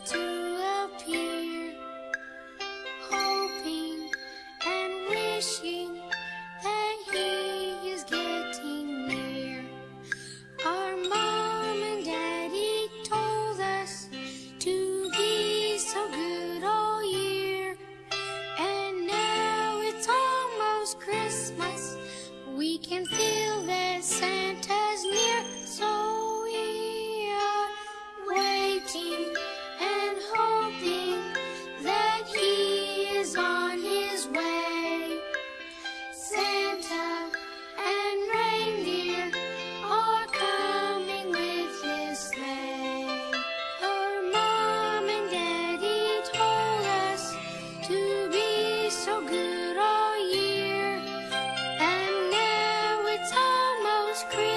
to appear Hoping and wishing that he is getting near. Our mom and daddy told us to be so good all year And now it's almost Christmas. We can feel that Santa's near So we are waiting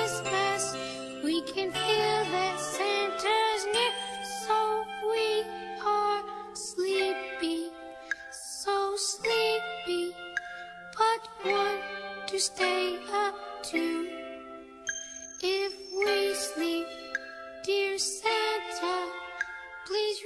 Christmas. We can feel that Santa's near, so we are sleepy, so sleepy, but want to stay up too. If we sleep, dear Santa, please